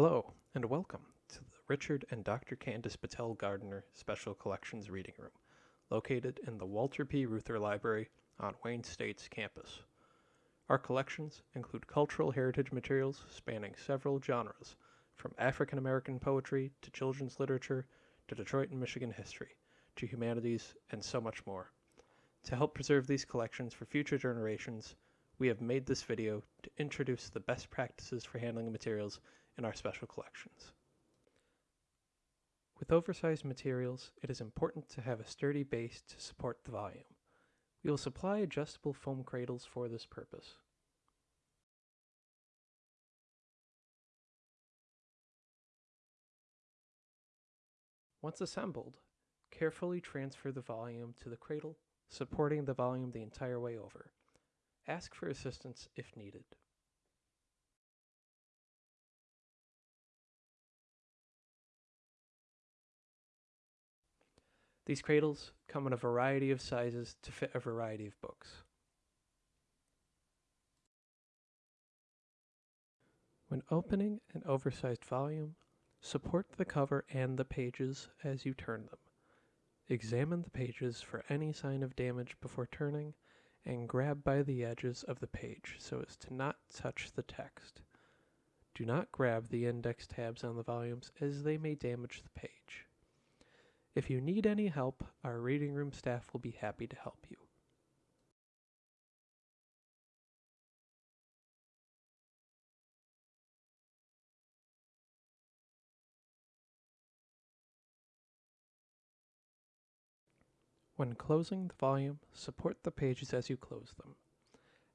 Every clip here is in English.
Hello, and welcome to the Richard and Dr. Candace Patel Gardner Special Collections Reading Room, located in the Walter P. Reuther Library on Wayne State's campus. Our collections include cultural heritage materials spanning several genres, from African American poetry to children's literature to Detroit and Michigan history to humanities and so much more. To help preserve these collections for future generations, we have made this video to introduce the best practices for handling materials in our special collections. With oversized materials, it is important to have a sturdy base to support the volume. We will supply adjustable foam cradles for this purpose. Once assembled, carefully transfer the volume to the cradle, supporting the volume the entire way over. Ask for assistance if needed. These cradles come in a variety of sizes to fit a variety of books. When opening an oversized volume, support the cover and the pages as you turn them. Examine the pages for any sign of damage before turning and grab by the edges of the page so as to not touch the text. Do not grab the index tabs on the volumes as they may damage the page. If you need any help, our reading room staff will be happy to help you. When closing the volume, support the pages as you close them,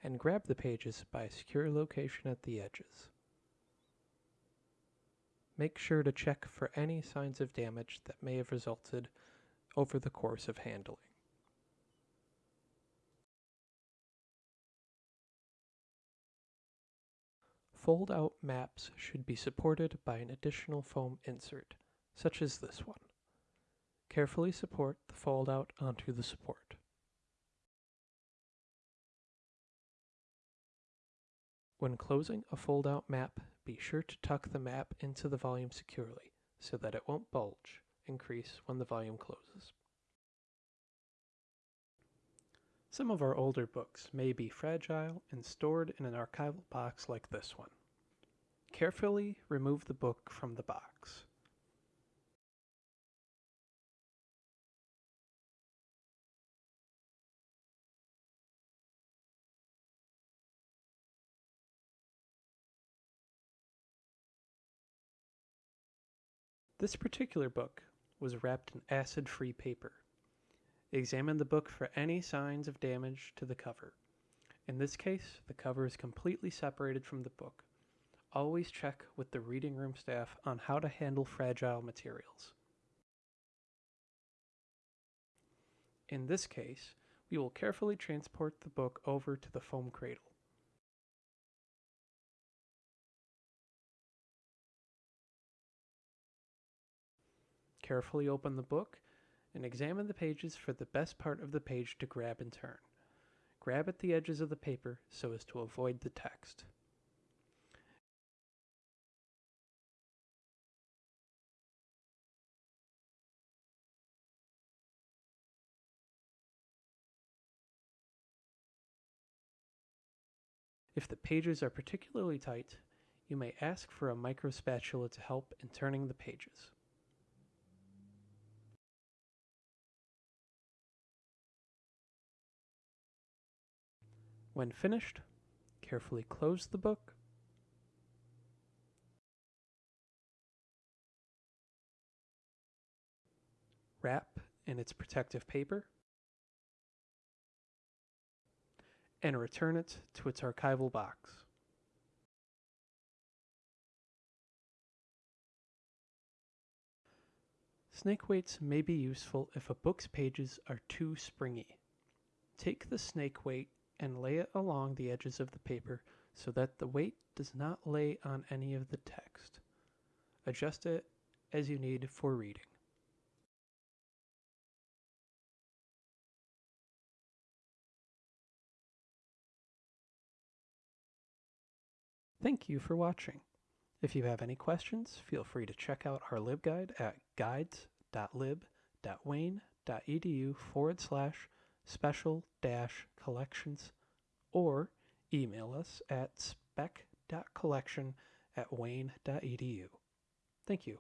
and grab the pages by a secure location at the edges. Make sure to check for any signs of damage that may have resulted over the course of handling. Fold-out maps should be supported by an additional foam insert, such as this one. Carefully support the fold-out onto the support. When closing a fold-out map, be sure to tuck the map into the volume securely so that it won't bulge and crease when the volume closes. Some of our older books may be fragile and stored in an archival box like this one. Carefully remove the book from the box. This particular book was wrapped in acid-free paper. Examine the book for any signs of damage to the cover. In this case, the cover is completely separated from the book. Always check with the reading room staff on how to handle fragile materials. In this case, we will carefully transport the book over to the foam cradle. Carefully open the book and examine the pages for the best part of the page to grab and turn. Grab at the edges of the paper so as to avoid the text. If the pages are particularly tight, you may ask for a micro spatula to help in turning the pages. When finished, carefully close the book. Wrap in its protective paper. And return it to its archival box. Snake weights may be useful if a book's pages are too springy. Take the snake weight and lay it along the edges of the paper so that the weight does not lay on any of the text. Adjust it as you need for reading. Thank you for watching. If you have any questions, feel free to check out our libguide at guides.lib.wayne.edu forward slash special dash collections or email us at spec.collection at wayne.edu. Thank you.